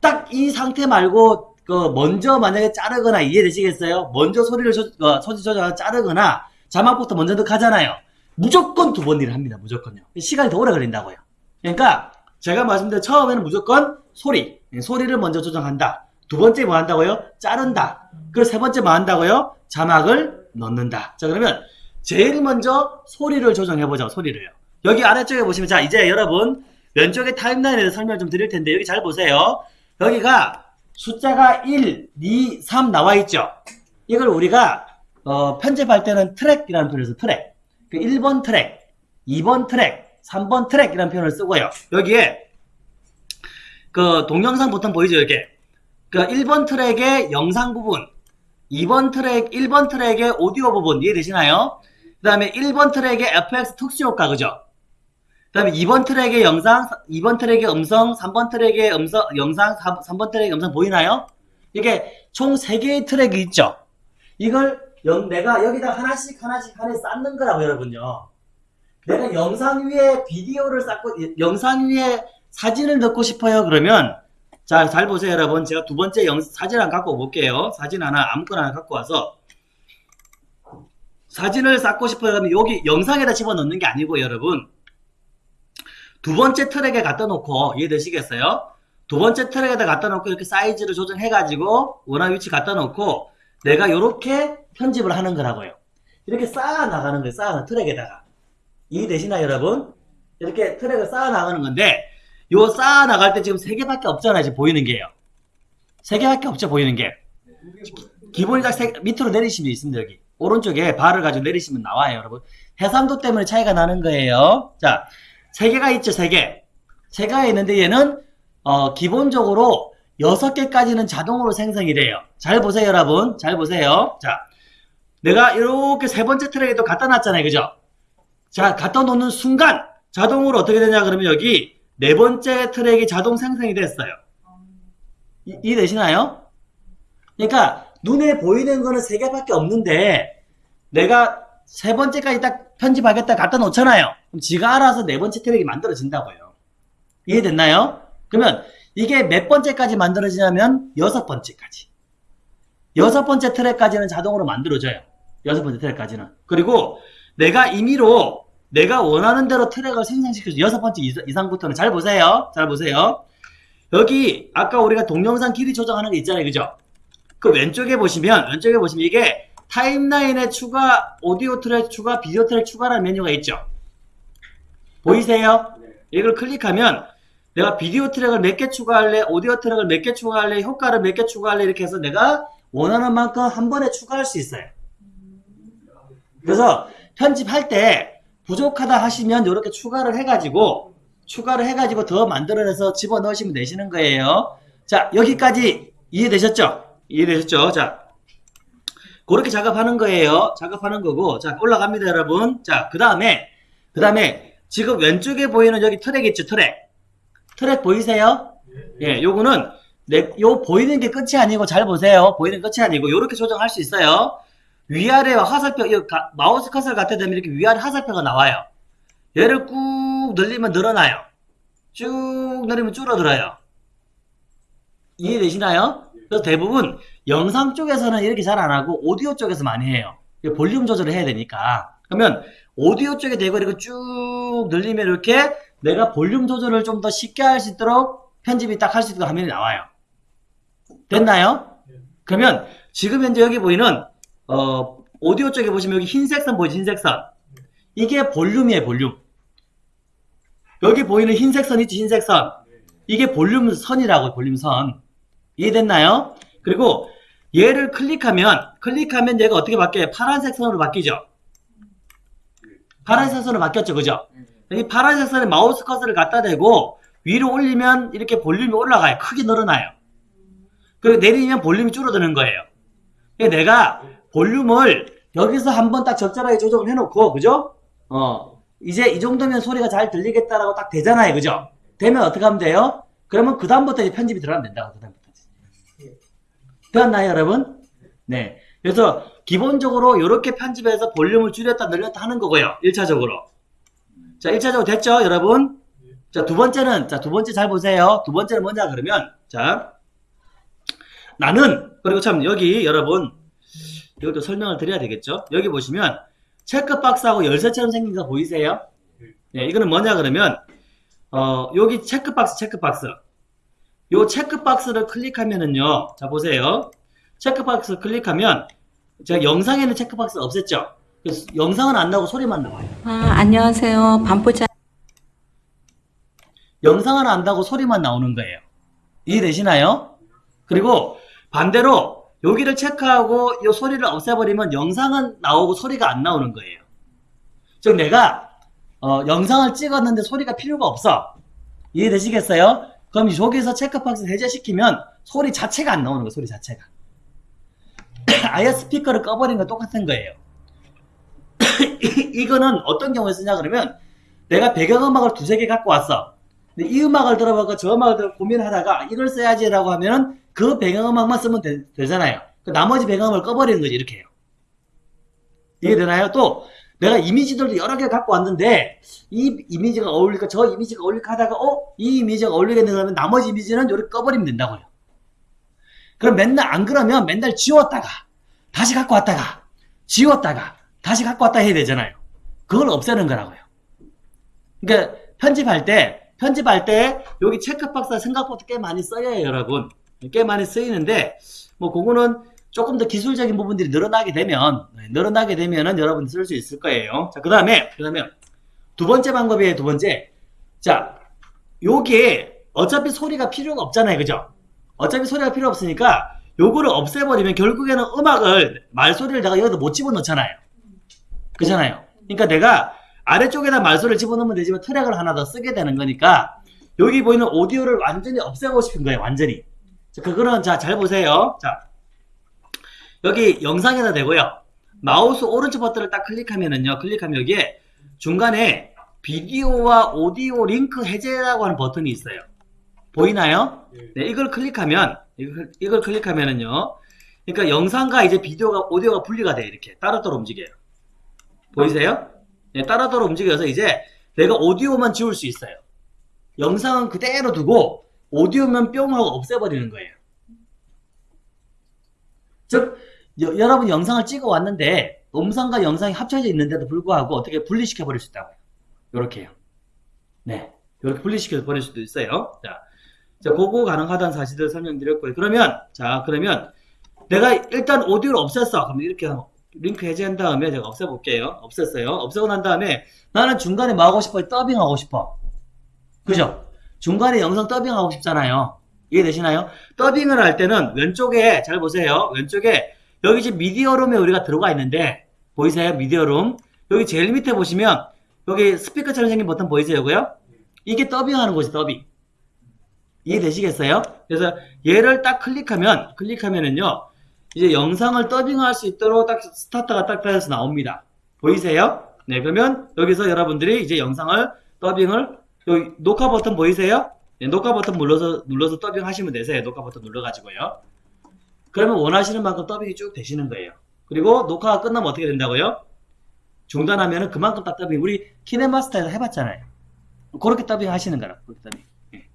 딱 이 상태 말고 그 먼저 만약에 자르거나 이해되시겠어요? 먼저 소리를 조, 어, 소리 조정하고 자르거나 자막부터 먼저 넣가잖아요. 무조건 두 번 일을 합니다. 무조건요. 시간이 더 오래 걸린다고요. 그러니까 제가 말씀드린 처음에는 무조건 소리, 예, 소리를 먼저 조정한다. 두 번째 뭐 한다고요? 자른다. 그리고 세 번째 뭐 한다고요? 자막을 넣는다. 자 그러면 제일 먼저 소리를 조정해보자. 소리를요. 여기 아래쪽에 보시면 자 이제 여러분 왼쪽에 타임라인에 대해서 설명을 좀 드릴 텐데 여기 잘 보세요. 여기가 숫자가 1, 2, 3 나와 있죠. 이걸 우리가 어, 편집할 때는 트랙이라는 표현을 써 트랙. 그 1번 트랙, 2번 트랙, 3번 트랙이라는 표현을 쓰고요. 여기에 그 동영상 보통 보이죠, 이게. 그 1번 트랙의 영상 부분, 2번 트랙, 1번 트랙의 오디오 부분 이해되시나요? 그 다음에 1번 트랙의 FX 특수 효과, 그죠? 그 다음에 2번 트랙의 영상, 2번 트랙의 음성, 3번 트랙의 음성, 영상, 3, 번 트랙의 음성 보이나요? 이게 총 3개의 트랙이 있죠? 이걸 영, 내가 여기다 하나씩 하나씩 하나씩 쌓는 거라고 여러분요. 내가 영상 위에 비디오를 쌓고, 영상 위에 사진을 넣고 싶어요. 그러면, 자, 잘 보세요, 여러분. 제가 두 번째 영, 사진 하나 갖고 올게요. 사진 하나, 아무거나 하나 갖고 와서. 사진을 쌓고 싶어요. 그러면 여기 영상에다 집어 넣는 게 아니고, 여러분. 두 번째 트랙에 갖다 놓고 이해되시겠어요? 두 번째 트랙에다 갖다 놓고 이렇게 사이즈를 조정해가지고 원하는 위치 갖다 놓고 내가 이렇게 편집을 하는 거라고요. 이렇게 쌓아 나가는 거예요. 쌓아 트랙에다가 이해되시나요, 여러분? 이렇게 트랙을 쌓아 나가는 건데 요 쌓아 나갈 때 지금 세 개밖에 없잖아요. 지금 보이는 게요. 세 개밖에 없죠, 보이는 게. 기본이 딱 세, 밑으로 내리시면 있습니다, 여기. 오른쪽에 발을 가지고 내리시면 나와요, 여러분. 해상도 때문에 차이가 나는 거예요. 자, 세 개가 있죠, 세 개. 세 개가 있는데 얘는 어, 기본적으로 여섯 개까지는 자동으로 생성이 돼요. 잘 보세요, 여러분. 잘 보세요. 자, 내가 이렇게 세 번째 트랙에도 갖다 놨잖아요, 그죠? 자, 갖다 놓는 순간 자동으로 어떻게 되냐 그러면 여기 네 번째 트랙이 자동 생성이 됐어요. 이, 이해되시나요? 그러니까 눈에 보이는 거는 세 개밖에 없는데 내가 세 번째까지 딱 편집하겠다 갖다 놓잖아요. 그럼 지가 알아서 네 번째 트랙이 만들어진다고요. 이해됐나요? 그러면 이게 몇 번째까지 만들어지냐면 여섯 번째까지. 여섯 번째 트랙까지는 자동으로 만들어져요. 여섯 번째 트랙까지는. 그리고 내가 임의로 내가 원하는 대로 트랙을 생성시켜줘. 여섯 번째 이상- 이상부터는 잘 보세요. 잘 보세요. 여기 아까 우리가 동영상 길이 조정하는 거 있잖아요. 그죠? 그 왼쪽에 보시면 왼쪽에 보시면 이게 타임라인에 추가 오디오 트랙 추가 비디오 트랙 추가라는 메뉴가 있죠. 보이세요? 이걸 클릭하면 내가 비디오 트랙을 몇 개 추가할래, 오디오 트랙을 몇 개 추가할래, 효과를 몇 개 추가할래 이렇게 해서 내가 원하는 만큼 한 번에 추가할 수 있어요. 그래서 편집할 때 부족하다 하시면 이렇게 추가를 해가지고 추가를 해가지고 더 만들어내서 집어넣으시면 되시는 거예요. 자 여기까지 이해되셨죠? 이해되셨죠? 자 그렇게 작업하는 거예요. 작업하는 거고 자 올라갑니다 여러분. 자 그 다음에 그 다음에 지금 왼쪽에 보이는 여기 트랙 있죠 트랙 트랙 보이세요? 예, 요거는 내, 요 보이는 게 끝이 아니고 잘 보세요. 보이는 게 끝이 아니고 요렇게 조정할 수 있어요. 위아래와 화살표, 이 마우스 커서를 갖다 대면 이렇게 위아래 화살표가 나와요. 얘를 꾹 늘리면 늘어나요. 쭉 늘리면 줄어들어요. 이해되시나요? 그래서 대부분 영상 쪽에서는 이렇게 잘 안 하고 오디오 쪽에서 많이 해요. 볼륨 조절을 해야 되니까. 그러면 오디오 쪽에 대고 이렇게 쭉 늘리면 이렇게 내가 볼륨 조절을 좀 더 쉽게 할 수 있도록 편집이 딱 할 수 있도록 화면이 나와요. 됐나요? 그러면 지금 현재 여기 보이는 어, 오디오 쪽에 보시면 여기 흰색 선 보이죠? 흰색 선. 이게 볼륨이에요, 볼륨. 여기 보이는 흰색 선 있죠? 흰색 선. 이게 볼륨 선이라고, 볼륨 선. 이해됐나요? 그리고 얘를 클릭하면, 클릭하면 얘가 어떻게 바뀌어요? 파란색 선으로 바뀌죠? 파란색 선으로 바뀌었죠, 그죠? 이 파란색 선에 마우스 커서를 갖다 대고 위로 올리면 이렇게 볼륨이 올라가요. 크게 늘어나요. 그리고 내리면 볼륨이 줄어드는 거예요. 그러니까 내가 볼륨을 여기서 한번 딱 적절하게 조정을 해놓고, 그죠? 어, 이제 이 정도면 소리가 잘 들리겠다라고 딱 되잖아요. 그죠? 되면 어떻게 하면 돼요? 그러면 그 다음부터 이제 편집이 들어가면 된다고, 그다음부터. 되었나요, 여러분? 네. 그래서 기본적으로 이렇게 편집해서 볼륨을 줄였다 늘렸다 하는 거고요. 1차적으로. 자, 1차적으로 됐죠, 여러분? 자, 두 번째는, 자, 두 번째 잘 보세요. 두 번째는 뭐냐, 그러면, 자, 나는, 그리고 참, 여기, 여러분, 이것도 설명을 드려야 되겠죠? 여기 보시면, 체크박스하고 열쇠처럼 생긴 거 보이세요? 네, 이거는 뭐냐, 그러면, 어, 여기 체크박스, 체크박스. 요 체크박스를 클릭하면은요, 자, 보세요. 체크박스 클릭하면, 제가 영상에는 체크박스 없앴죠? 그래서 영상은 안 나오고 소리만 나와요. 아, 안녕하세요. 반포자 영상은 안 나고 소리만 나오는 거예요. 이해되시나요? 그리고 반대로 여기를 체크하고 이 소리를 없애버리면 영상은 나오고 소리가 안 나오는 거예요. 즉 내가 어, 영상을 찍었는데 소리가 필요가 없어. 이해되시겠어요? 그럼 여기서 체크박스 해제시키면 소리 자체가 안 나오는 거예요. 소리 자체가. 아예 스피커를 꺼버리는 거 똑같은 거예요. 이거는 어떤 경우에 쓰냐 그러면 내가 배경음악을 두세 개 갖고 왔어. 근데 이 음악을 들어보고 저 음악을 들어 고민하다가 이걸 써야지라고 하면은 그 배경음악만 쓰면 되, 잖아요그 나머지 배경음을 꺼버리는 거지 이렇게 해요. 이해되나요? 또 내가 이미지들도 여러 개 갖고 왔는데 이 이미지가 어울릴까 저 이미지가 어울릴까 하다가 어? 이 이미지가 어울리겠네 그러면 나머지 이미지는 이렇게 꺼버리면 된다고요. 그럼 맨날 안 그러면 맨날 지웠다가 다시 갖고 왔다가 지웠다가 다시 갖고 왔다 해야 되잖아요. 그걸 없애는 거라고요. 그러니까 편집할 때 편집할 때 여기 체크박스가 생각보다 꽤 많이 써요, 여러분. 꽤 많이 쓰이는데 뭐 그거는 조금 더 기술적인 부분들이 늘어나게 되면 네, 늘어나게 되면은 여러분 쓸수 있을 거예요. 자, 그다음에 그다음에 두 번째 방법이에요. 두 번째. 자, 요게 어차피 소리가 필요가 없잖아요. 그죠? 어차피 소리가 필요 없으니까 요거를 없애버리면 결국에는 음악을 말소리를 내가 여기다 못 집어넣잖아요. 그잖아요. 그러니까 내가 아래쪽에다 말소리를 집어넣으면 되지만 트랙을 하나 더 쓰게 되는 거니까 여기 보이는 오디오를 완전히 없애고 싶은 거예요. 완전히. 자, 그거는 자 잘 보세요. 자 여기 영상에다 되고요. 마우스 오른쪽 버튼을 딱 클릭하면은요. 클릭하면 여기에 중간에 비디오와 오디오 링크 해제라고 하는 버튼이 있어요. 보이나요? 네, 이걸 클릭하면 이걸, 이걸 클릭하면은요. 그러니까 영상과 이제 비디오가 오디오가 분리가 돼 이렇게 따로따로 움직여요. 보이세요? 네, 따로따로 움직여서 이제 내가 오디오만 지울 수 있어요. 영상은 그대로 두고 오디오만 뿅 하고 없애버리는 거예요. 즉 여, 여러분 영상을 찍어 왔는데 음성과 영상이 합쳐져 있는데도 불구하고 어떻게 분리시켜 버릴 수 있다고요. 요렇게요. 네. 이렇게 분리시켜 버릴 수도 있어요. 자, 자, 그거 가능하다는 사실을 설명드렸고요. 그러면, 자, 그러면 내가 일단 오디오를 없앴어. 그럼 이렇게 링크 해제한 다음에 제가 없애볼게요. 없앴어요. 없애고 난 다음에 나는 중간에 뭐 하고 싶어요? 더빙하고 싶어. 그죠? 중간에 영상 더빙하고 싶잖아요. 이해되시나요? 더빙을 할 때는 왼쪽에, 잘 보세요. 왼쪽에 여기 지금 미디어룸에 우리가 들어가 있는데, 보이세요? 미디어룸. 여기 제일 밑에 보시면 여기 스피커처럼 생긴 버튼 보이세요? 요거요? 이게 더빙하는 곳이 더빙. 이해되시겠어요? 그래서 얘를 딱 클릭하면 클릭하면은요 이제 영상을 더빙할 수 있도록 딱 스타트가 딱 되어서 나옵니다. 보이세요? 네 그러면 여기서 여러분들이 이제 영상을 더빙을 여기 녹화 버튼 보이세요? 네, 녹화 버튼 눌러서 눌러서 더빙 하시면 되세요. 녹화 버튼 눌러가지고요. 그러면 원하시는 만큼 더빙이 쭉 되시는 거예요. 그리고 녹화가 끝나면 어떻게 된다고요? 중단하면은 그만큼 딱 더빙. 우리 키네마스터에서 해봤잖아요. 그렇게 더빙 하시는 거라. 그렇게 더빙. 예.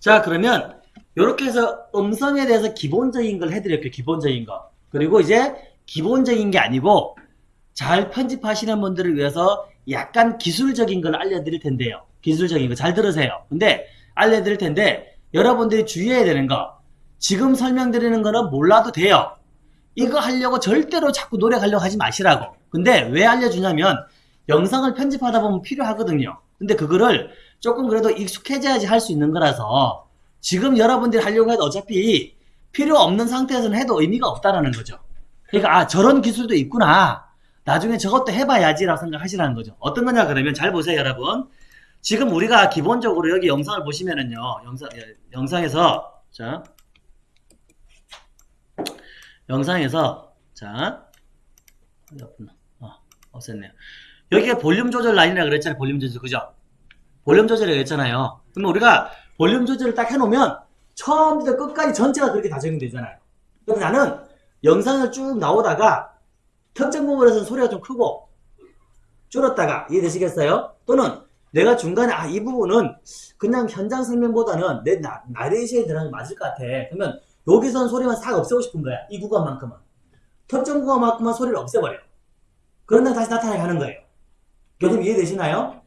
자, 그러면 이렇게 해서 음성에 대해서 기본적인 걸 해드릴게요. 기본적인 거. 그리고 이제 기본적인 게 아니고 잘 편집하시는 분들을 위해서 약간 기술적인 걸 알려드릴 텐데요. 기술적인 거 잘 들으세요. 근데 알려드릴 텐데 여러분들이 주의해야 되는 거 지금 설명드리는 거는 몰라도 돼요. 이거 하려고 절대로 자꾸 노력하려고 하지 마시라고. 근데 왜 알려주냐면 영상을 편집하다 보면 필요하거든요. 근데 그거를 조금 그래도 익숙해져야지 할 수 있는 거라서 지금 여러분들이 하려고 해도 어차피 필요 없는 상태에서는 해도 의미가 없다라는 거죠. 그러니까 아 저런 기술도 있구나. 나중에 저것도 해봐야지라고 생각하시라는 거죠. 어떤 거냐 그러면 잘 보세요 여러분. 지금 우리가 기본적으로 여기 영상을 보시면은요. 영상 예, 영상에서 자 영상에서 자 어, 없앴네요. 여기가 볼륨 조절 라인이라고 그랬잖아요. 볼륨 조절 그죠? 볼륨 조절이라고 했잖아요. 그러면 우리가 볼륨 조절을 딱 해놓으면 처음부터 끝까지 전체가 그렇게 다 적용되잖아요. 그럼 나는 영상을 쭉 나오다가 특정 부분에서는 소리가 좀 크고 줄었다가 이해되시겠어요? 또는 내가 중간에 아 이 부분은 그냥 현장 설명보다는 내 나, 나레이션에 들어가는 게 맞을 것 같아. 그러면 여기서는 소리만 싹 없애고 싶은 거야. 이 구간만큼은. 특정 구간만큼만 소리를 없애버려. 그런 다음 다시 나타나게 하는 거예요. 개념 이해되시나요?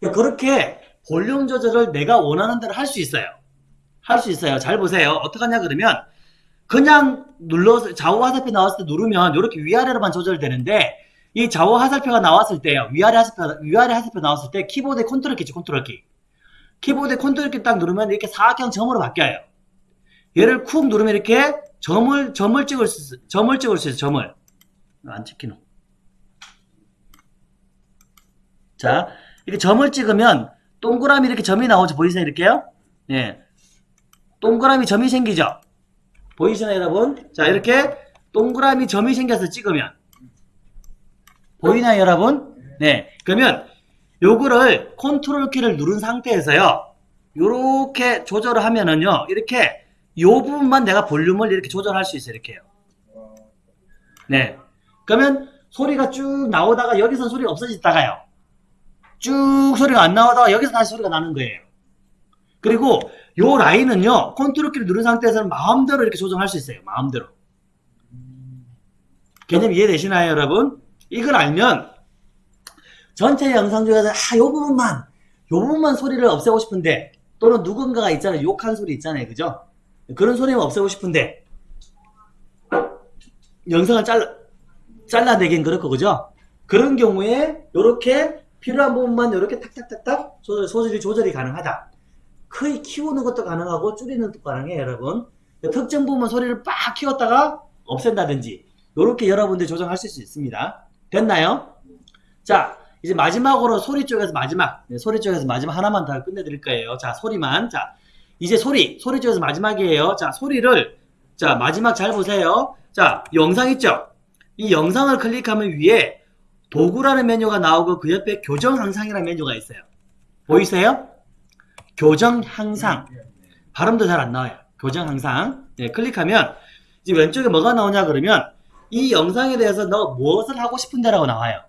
그러니까 그렇게 볼륨 조절을 내가 원하는 대로 할 수 있어요. 할 수 있어요. 잘 보세요. 어떻게 하냐 그러면 그냥 눌러서 좌우 화살표 나왔을 때 누르면 이렇게 위아래로만 조절되는데 이 좌우 화살표가 나왔을 때요. 위아래 화살표 위아래 화살표 나왔을 때 키보드에 컨트롤 키지 컨트롤 키. 키보드에 컨트롤 키 딱 누르면 이렇게 사각형 점으로 바뀌어요. 얘를 쿡 누르면 이렇게 점을 점을 찍을 수 있어. 점을 찍을 수 있어. 점을. 안 찍히노. 자, 이렇게 점을 찍으면 동그라미 이렇게 점이 나오죠. 보이세요? 이렇게요? 예. 동그라미 점이 생기죠? 보이시나요, 여러분? 자, 이렇게 동그라미 점이 생겨서 찍으면 보이나요, 여러분? 네. 그러면 요거를 컨트롤 키를 누른 상태에서요. 요렇게 조절을 하면은요. 이렇게 요 부분만 내가 볼륨을 이렇게 조절할 수 있어요. 이렇게요. 네. 그러면 소리가 쭉 나오다가 여기서 소리가 없어졌다가요. 쭉 소리가 안 나오다가 여기서 다시 소리가 나는 거예요. 그리고 요 라인은요. 컨트롤 키를 누른 상태에서는 마음대로 이렇게 조정할 수 있어요. 마음대로. 개념 이해되시나요, 여러분? 이걸 알면 전체 영상 중에서 아, 요 부분만 요 부분만 소리를 없애고 싶은데 또는 누군가가 있잖아요. 욕한 소리 있잖아요. 그죠? 그런 소리만 없애고 싶은데 영상을 잘라 잘라내긴 그렇고 그죠? 그런 경우에 요렇게 필요한 부분만 요렇게 탁탁탁탁 조절, 소절이 조절이 가능하다. 크게 키우는 것도 가능하고 줄이는 것도 가능해요, 여러분. 특정 부분 소리를 빡 키웠다가 없앤다든지 이렇게 여러분들 조정할 수 있습니다. 됐나요? 자, 이제 마지막으로 소리 쪽에서 마지막 네, 소리 쪽에서 마지막 하나만 더 끝내드릴 거예요. 자, 소리만. 자, 이제 소리 소리 쪽에서 마지막이에요. 자, 소리를 자 마지막 잘 보세요. 자, 영상 있죠? 이 영상을 클릭하면 위에 도구라는 메뉴가 나오고 그 옆에 교정 항상이라는 메뉴가 있어요. 보이세요? 교정 항상. 발음도 잘 안 나와요. 교정 향상. 네, 클릭하면 이제 왼쪽에 뭐가 나오냐 그러면 이 영상에 대해서 너 무엇을 하고 싶은데 라고 나와요.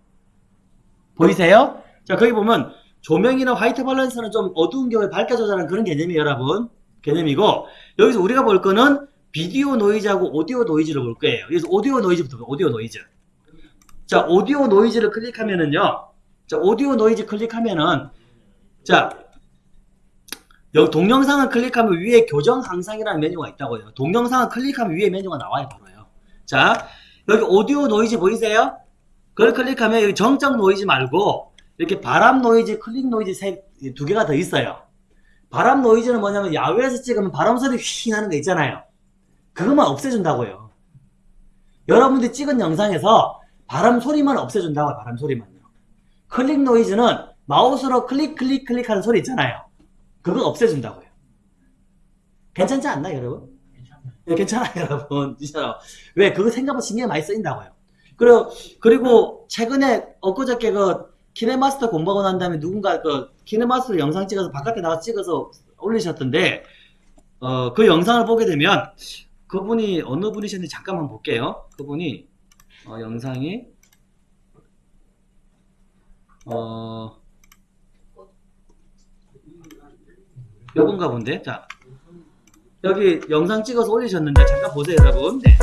보이세요? 자, 거기 보면 조명이나 화이트 밸런스는 좀 어두운 경우에 밝혀줘라는 그런 개념이에요, 여러분. 개념이고 여기서 우리가 볼 거는 비디오 노이즈하고 오디오 노이즈를 볼 거예요. 그래서 오디오 노이즈부터. 오디오 노이즈. 자, 오디오 노이즈를 클릭하면은요. 자, 오디오 노이즈 클릭하면은 자, 여기 동영상을 클릭하면 위에 교정 향상이라는 메뉴가 있다고요. 동영상을 클릭하면 위에 메뉴가 나와요, 바로요. 자, 여기 오디오 노이즈 보이세요? 그걸 클릭하면 여기 정적 노이즈 말고 이렇게 바람 노이즈, 클릭 노이즈 세, 두 개가 더 있어요. 바람 노이즈는 뭐냐면 야외에서 찍으면 바람 소리 휘 나는 거 있잖아요. 그것만 없애준다고요. 여러분들이 찍은 영상에서 바람 소리만 없애준다고요. 바람 소리만요. 클릭 노이즈는 마우스로 클릭 클릭 클릭 하는 소리 있잖아요. 그거 없애준다고요. 괜찮지 않나요, 여러분? 네, 괜찮아요, 여러분. 진짜로. 왜? 그거 생각보다 신경 많이 쓰인다고요. 그리고, 그리고, 최근에, 엊그저께 그, 키네마스터 공부하고 난 다음에 누군가 그, 키네마스터 영상 찍어서 바깥에 나가 찍어서 올리셨던데, 어, 그 영상을 보게 되면, 그분이 어느 분이셨는지 잠깐만 볼게요. 그분이, 어, 영상이, 어, 요건가 본데? 자, 여기 영상 찍어서 올리셨는데 잠깐 보세요 여러분 네.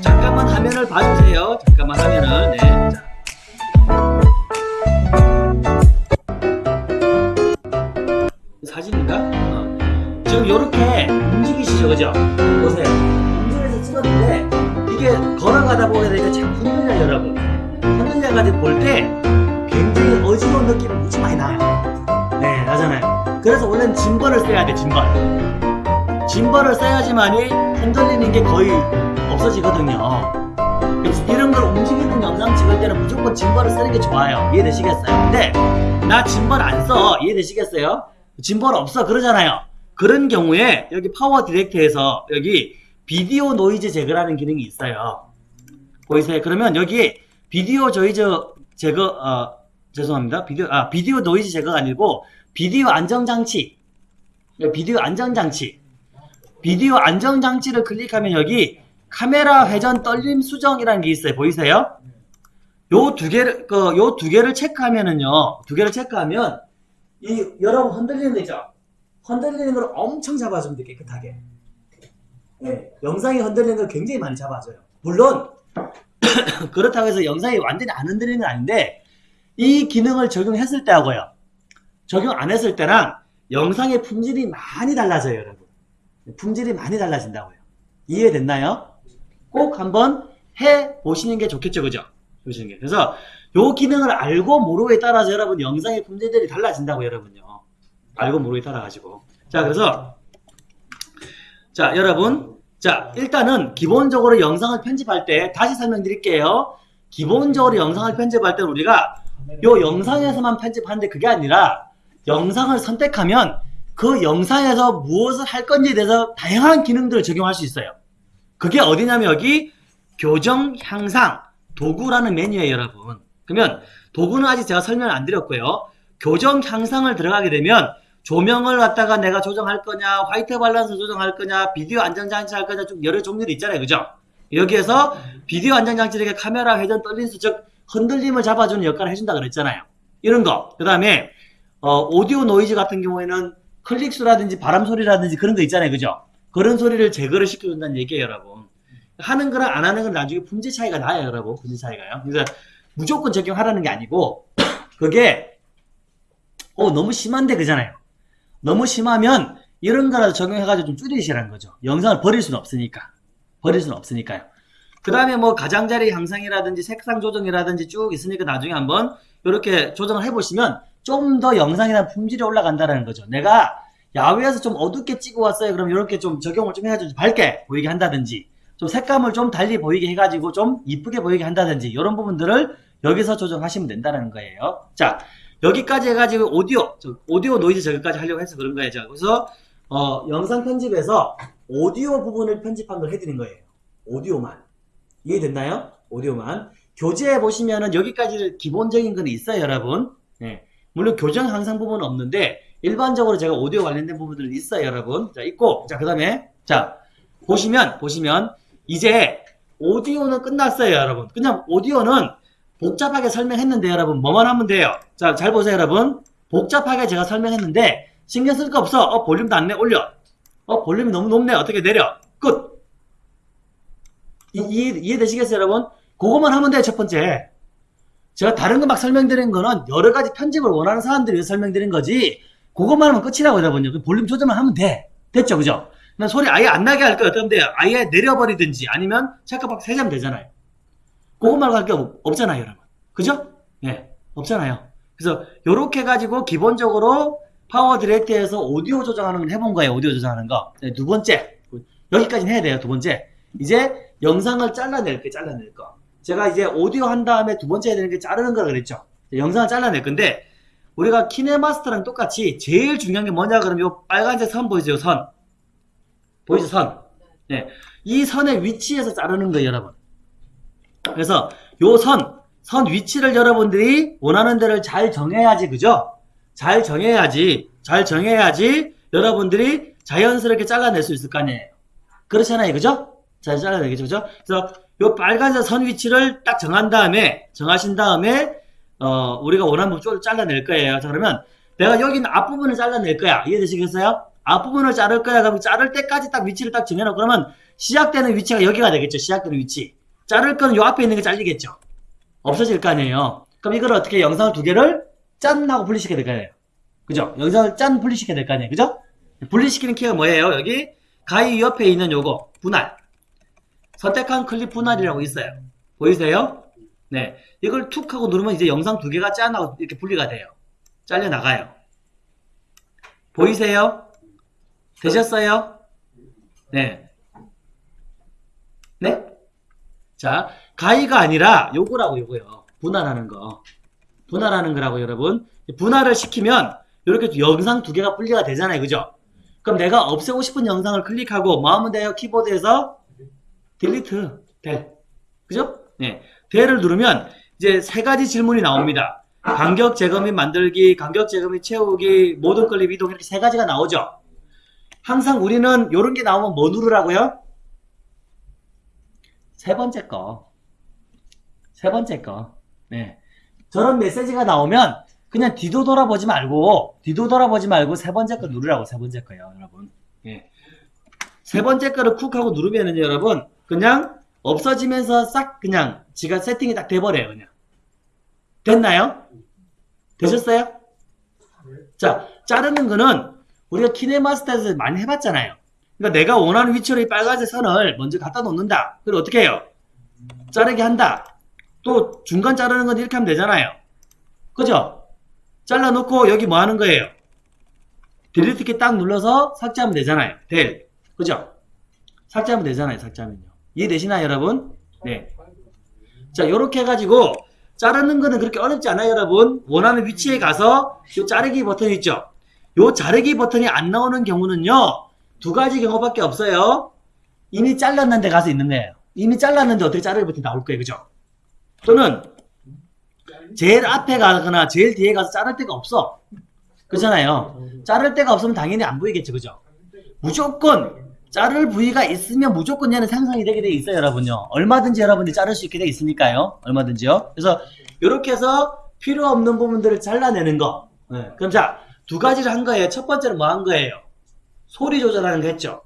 잠깐만 화면을 봐주세요 잠깐만 화면을 네. 자. 사진인가? 어. 지금 요렇게 움직이시죠 그죠? 보세요 움직여서 찍었는데 이게 걸어가다 보게 되니까 자꾸 흔들려요 여러분 느낌이 무지 많이 나요 네, 나잖아요. 그래서 원래는 짐벌을 써야 돼, 짐벌. 짐벌을 써야지만이 흔들리는 게 거의 없어지거든요. 그래서 이런 걸 움직이는 영상 찍을 때는 무조건 짐벌을 쓰는 게 좋아요. 이해되시겠어요? 근데 나 짐벌 안 써. 이해되시겠어요? 짐벌 없어. 그러잖아요. 그런 경우에 여기 파워 디렉트에서 여기 비디오 노이즈 제거라는 기능이 있어요. 보이세요? 그러면 여기 비디오 노이즈 제거 어, 죄송합니다. 비디오, 아, 비디오 노이즈 제거가 아니고, 비디오 안정장치. 비디오 안정장치. 비디오 안정장치를 클릭하면 여기 카메라 회전 떨림 수정이라는 게 있어요. 보이세요? 요 두 개를, 그, 요 두 개를 체크하면은요, 두 개를 체크하면, 이, 여러분 흔들리는 거 있죠? 흔들리는 걸 엄청 잡아주면 돼, 깨끗하게. 예, 영상이 흔들리는 걸 굉장히 많이 잡아줘요. 물론, 그렇다고 해서 영상이 완전히 안 흔들리는 건 아닌데, 이 기능을 적용했을 때하고요. 적용 안 했을 때랑 영상의 품질이 많이 달라져요, 여러분. 품질이 많이 달라진다고요. 이해됐나요? 꼭 한번 해 보시는 게 좋겠죠, 그죠? 보시는 게. 그래서 요 기능을 알고 모르고에 따라서 여러분 영상의 품질들이 달라진다고 여러분요. 알고 모르고에 따라 가지고. 자, 그래서 자, 여러분. 자, 일단은 기본적으로 영상을 편집할 때 다시 설명드릴게요. 기본적으로 영상을 편집할 때 우리가 요 영상에서만 편집하는데 그게 아니라 영상을 선택하면 그 영상에서 무엇을 할 건지에 대해서 다양한 기능들을 적용할 수 있어요. 그게 어디냐면 여기 교정 향상 도구라는 메뉴예요, 여러분. 그러면 도구는 아직 제가 설명을 안 드렸고요. 교정 향상을 들어가게 되면 조명을 갖다가 내가 조정할 거냐, 화이트 밸런스 조정할 거냐, 비디오 안정장치 할 거냐, 좀 여러 종류들이 있잖아요, 그죠? 여기에서 비디오 안정장치에게 카메라 회전 떨린 수, 즉 흔들림을 잡아주는 역할을 해준다 그랬잖아요. 이런 거. 그 다음에 어, 오디오 노이즈 같은 경우에는 클릭수라든지 바람 소리라든지 그런 거 있잖아요. 그죠? 그런 소리를 제거를 시켜준다는 얘기예요, 여러분. 하는 거랑 안 하는 건 나중에 품질 차이가 나요, 여러분. 품질 차이가요. 그래서 무조건 적용하라는 게 아니고 그게 어, 너무 심한데 그잖아요. 너무 심하면 이런 거라도 적용해가지고 좀 줄이시라는 거죠. 영상을 버릴 수는 없으니까. 버릴 수는 없으니까요. 그 다음에 뭐 가장자리 향상이라든지 색상 조정이라든지 쭉 있으니까 나중에 한번 이렇게 조정을 해보시면 좀 더 영상이나 품질이 올라간다는 거죠. 내가 야외에서 좀 어둡게 찍어 왔어요. 그럼 이렇게 좀 적용을 좀좀 밝게 보이게 한다든지, 좀 색감을 좀 달리 보이게 해가지고 좀 이쁘게 보이게 한다든지, 이런 부분들을 여기서 조정하시면 된다는 거예요. 자, 여기까지 해가지고 오디오, 저 오디오 노이즈 저기까지 하려고 해서 그런 거예요. 자, 그래서, 어, 영상 편집에서 오디오 부분을 편집한 걸 해드린 거예요. 오디오만. 이해됐나요? 오디오만. 교재에 보시면은 여기까지 기본적인 건 있어요, 여러분. 네. 물론 교정 항상 부분은 없는데, 일반적으로 제가 오디오 관련된 부분들은 있어요, 여러분. 자, 있고, 자, 그 다음에, 자, 보시면, 보시면, 이제 오디오는 끝났어요, 여러분. 그냥 오디오는 복잡하게 설명했는데, 여러분, 뭐만 하면 돼요. 자, 잘 보세요, 여러분. 복잡하게 제가 설명했는데, 신경 쓸 거 없어. 어, 볼륨도 안 내, 올려. 어, 볼륨이 너무 높네. 어떻게 내려? 끝. 이, 이해, 이해 되시겠어요, 여러분? 그거만 하면 돼요, 첫 번째. 제가 다른 거 막 설명드린 거는 여러 가지 편집을 원하는 위해서 설명드린 거지, 그것만 하면 끝이라고 여러분요. 그 볼륨 조절만 하면 돼. 됐죠, 그죠? 난 소리 아예 안 나게 할 거예요. 어떻게 하면 돼요? 아예 내려버리든지 아니면 체크박 세자면 되잖아요. 그것만 할게 없잖아요, 여러분. 그죠? 예, 없잖아요. 그래서 요렇게 해가지고 기본적으로 파워 디렉트에서 오디오 조정하는 걸 해본 거예요. 오디오 조정하는 거. 네, 두 번째. 여기까지는 해야 돼요. 두 번째. 이제 영상을 잘라낼 게 잘라낼 거. 제가 이제 오디오 한 다음에 두 번째 해야 되는 게 자르는 거라 그랬죠. 영상을 잘라낼 건데 우리가 키네마스터랑 똑같이 제일 중요한 게 뭐냐 그러면 요 빨간색 선 보이죠? 선. 보이죠? 선. 네. 이 선의 위치에서 자르는 거예요, 여러분. 그래서 요 선, 선 위치를 여러분들이 원하는 데를 잘 정해야지, 그죠? 잘 정해야지, 잘 정해야지 여러분들이 자연스럽게 잘라낼 수 있을 거 아니에요. 그렇잖아요, 그죠? 잘 잘라내겠죠, 그죠? 그래서 요 빨간색 선 위치를 딱 정한 다음에, 정하신 다음에, 어, 우리가 원하는 부분을 잘라낼 거예요. 자, 그러면 내가 여기는 앞부분을 잘라낼 거야. 이해되시겠어요? 앞부분을 자를 거야. 그럼 자를 때까지 딱 위치를 딱 정해놓고 그러면 시작되는 위치가 여기가 되겠죠. 시작되는 위치. 자를 거는 요 앞에 있는 게 잘리겠죠. 없어질 거 아니에요. 그럼 이걸 어떻게 영상을 두 개를 짠 하고 분리시켜야 될거 아니에요. 그죠? 영상을 짠 분리시켜야 될 거 아니에요. 그죠? 분리시키는 키가 뭐예요? 여기 가위 옆에 있는 요거 분할. 선택한 클립 분할이라고 있어요. 보이세요? 네. 이걸 툭 하고 누르면 이제 영상 두 개가 짠 하고 이렇게 분리가 돼요. 잘려 나가요. 보이세요? 되셨어요? 네. 네? 자, 가위가 아니라 요거라고 요거요. 분할하는 거. 분할하는 거라고 여러분. 분할을 시키면 이렇게 영상 두 개가 분리가 되잖아요. 그죠? 그럼 내가 없애고 싶은 영상을 클릭하고 뭐 하면 돼요? 키보드에서 딜리트 될. 그죠? 네. 될을 누르면 이제 세 가지 질문이 나옵니다. 간격 제거 및 만들기, 간격 제거 및 채우기, 모든 클립 이동 이렇게 세 가지가 나오죠. 항상 우리는 이런 게 나오면 뭐 누르라고요? 세 번째 거. 세 번째 거. 네. 저런 메시지가 나오면 그냥 뒤도 돌아보지 말고 뒤도 돌아보지 말고 세 번째 거 누르라고 세 번째 거요, 여러분. 예. 세 번째 거를 쿡 하고 누르면은 여러분 그냥 없어지면서 싹 그냥 지가 세팅이 딱 돼버려요, 그냥. 됐나요? 되셨어요? 자, 자르는 거는 우리가 키네마스터에서 많이 해봤잖아요. 그러니까 내가 원하는 위치로 이 빨간색 선을 먼저 갖다 놓는다. 그리고 어떻게 해요? 자르게 한다. 또 중간 자르는 건 이렇게 하면 되잖아요. 그죠? 잘라놓고 여기 뭐 하는 거예요? 딜리트 키 딱 눌러서 삭제하면 되잖아요. 될. 그죠? 삭제하면 되잖아요. 삭제하면요. 이해되시나요, 여러분? 네. 자, 요렇게 해가지고 자르는 거는 그렇게 어렵지 않아요, 여러분. 원하는 위치에 가서 요 자르기 버튼 있죠? 요 자르기 버튼이 안 나오는 경우는요, 두 가지 경우밖에 없어요. 이미 잘랐는데 가서 있는 거예요. 이미 잘랐는데 어떻게 자르기 버튼이 나올 거예요, 그죠? 또는 제일 앞에 가거나 제일 뒤에 가서 자를 데가 없어. 그렇잖아요. 자를 데가 없으면 당연히 안 보이겠죠, 그죠? 무조건 자를 부위가 있으면 무조건 얘는 생성이 되게 돼 있어요, 여러분요. 얼마든지 여러분들이 자를 수 있게 돼 있으니까요. 얼마든지요. 그래서 이렇게 해서 필요 없는 부분들을 잘라내는 거. 네. 그럼 자, 두 가지를 한 거예요. 첫 번째는 뭐 한 거예요? 소리 조절하는 거 했죠.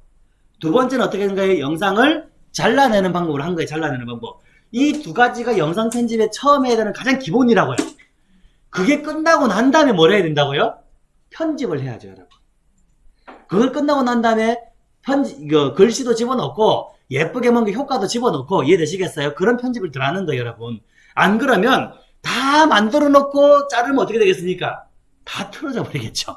두 번째는 어떻게 한 거예요? 영상을 잘라내는 방법을 한 거예요. 잘라내는 방법. 이 두 가지가 영상 편집에 처음 해야 되는 가장 기본이라고요. 그게 끝나고 난 다음에 뭘 해야 된다고요? 편집을 해야죠, 여러분. 그걸 끝나고 난 다음에 편지, 이거 글씨도 집어넣고 예쁘게 뭔가 효과도 집어넣고 이해되시겠어요? 그런 편집을 들어가는 거예요, 여러분. 안 그러면 다 만들어 놓고 자르면 어떻게 되겠습니까? 다 틀어져 버리겠죠.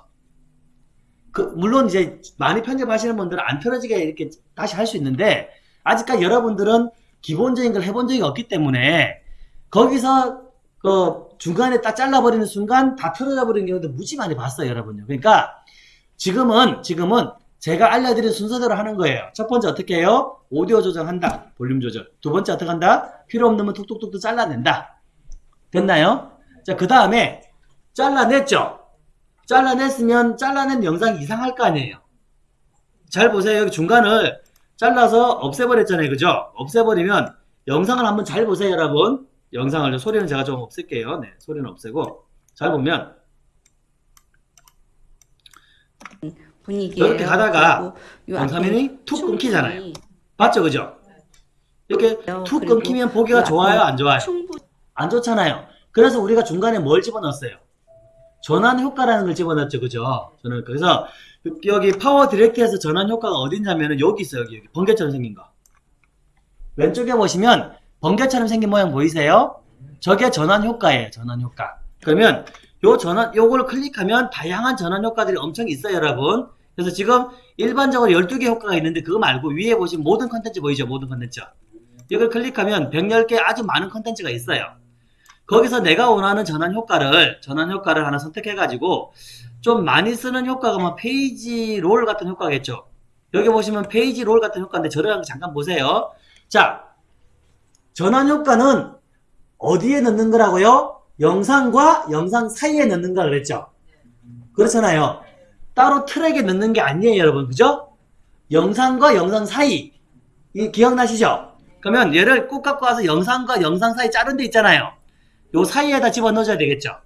그, 물론 이제 많이 편집하시는 분들은 안 틀어지게 이렇게 다시 할 수 있는데, 아직까지 여러분들은 기본적인 걸 해본 적이 없기 때문에, 거기서, 그, 중간에 딱 잘라버리는 순간 다 틀어져 버리는 경우도 무지 많이 봤어요, 여러분요. 그러니까, 지금은, 지금은 제가 알려드린 순서대로 하는 거예요. 첫 번째 어떻게 해요? 오디오 조정한다. 볼륨 조절. 두 번째 어떻게 한다? 필요 없는 건 툭툭툭툭 잘라낸다. 됐나요? 자, 그 다음에 잘라냈죠? 잘라냈으면 잘라낸 영상이 이상할 거 아니에요. 잘 보세요. 여기 중간을 잘라서 없애버렸잖아요. 그죠? 없애버리면 영상을 한번 잘 보세요, 여러분. 영상을 소리는 제가 좀 없앨게요. 네, 소리는 없애고 잘 보면 분위기 이렇게 가다가 영상이 툭 끊기잖아요. 맞죠, 그죠? 이렇게 툭 그리고 끊기면 보기가 그 좋아요, 안 좋아요? 안 좋잖아요. 그래서 우리가 중간에 뭘 집어넣었어요? 전환 효과라는 걸 집어넣었죠, 그죠? 저는 그래서 여기 파워 디렉트에서 전환 효과가 어딨냐면은 여기 있어요, 여기, 여기 번개처럼 생긴 거. 왼쪽에 보시면 번개처럼 생긴 모양 보이세요? 저게 전환 효과예요, 전환 효과. 그러면 요 전환, 요걸 클릭하면 다양한 전환 효과들이 엄청 있어요, 여러분. 그래서 지금 일반적으로 12개 효과가 있는데 그거 말고 위에 보시면 모든 컨텐츠 보이죠, 모든 컨텐츠. 이걸 클릭하면 110개 아주 많은 컨텐츠가 있어요. 거기서 내가 원하는 전환 효과를 전환 효과를 하나 선택해 가지고 좀 많이 쓰는 효과가 뭐 페이지 롤 같은 효과겠죠. 여기 보시면 페이지 롤 같은 효과인데 저를 잠깐 보세요. 자, 전환 효과는 어디에 넣는 거라고요? 영상과 영상 사이에 넣는 거 그랬죠. 그렇잖아요. 따로 트랙에 넣는 게 아니에요, 여러분. 그죠? 영상과 영상 사이. 이 기억나시죠? 그러면 얘를 꼭 갖고 와서 영상과 영상 사이 자른 데 있잖아요. 요 사이에다 집어 넣어줘야 되겠죠.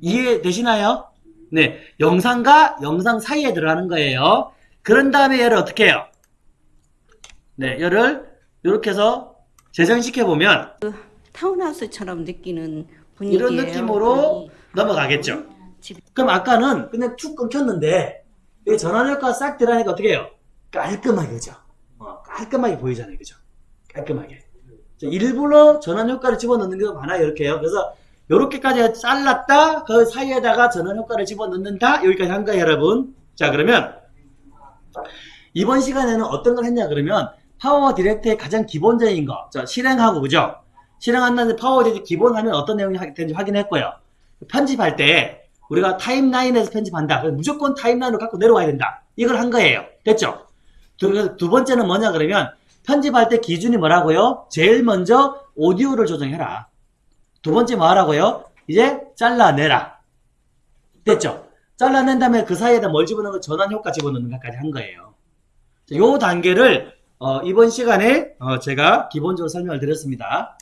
이해되시나요? 네. 영상과 영상 사이에 들어가는 거예요. 그런 다음에 얘를 어떻게 해요? 네. 얘를 이렇게 해서 재생시켜 보면 타운하우스처럼 느끼는 분위기예요. 이런 느낌으로 넘어가겠죠. 집- 그럼 아까는 그냥 툭 끊겼는데 여기 전환 효과 싹 들어가니까 어떻게 해요? 깔끔하게 그죠? 어, 깔끔하게 보이잖아요, 그죠? 깔끔하게. 자, 일부러 전환 효과를 집어넣는 경우가 많아요, 이렇게요. 그래서 요렇게까지 잘랐다, 그 사이에다가 전환 효과를 집어넣는다, 여기까지 한 거예요, 여러분. 자, 그러면 이번 시간에는 어떤 걸 했냐 그러면 PowerDirector의 가장 기본적인 거, 자, 실행하고 그죠? 실행한다는데 PowerDirector 기본 하면 어떤 내용이 되는지 확인했고요. 편집할 때 우리가 타임라인에서 편집한다. 무조건 타임라인으로 갖고 내려와야 된다. 이걸 한 거예요. 됐죠? 두, 두 번째는 뭐냐 그러면 편집할 때 기준이 뭐라고요? 제일 먼저 오디오를 조정해라. 두 번째 뭐 하라고요? 이제 잘라내라. 됐죠? 잘라낸 다음에 그 사이에다 뭘 집어넣는 거 전환 효과 집어넣는 것까지 한 거예요. 자, 요 단계를 어, 이번 시간에 어, 제가 기본적으로 설명을 드렸습니다.